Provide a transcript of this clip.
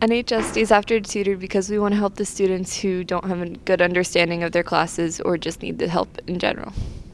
NHS stays after tutor because we want to help the students who don't have a good understanding of their classes or just need the help in general.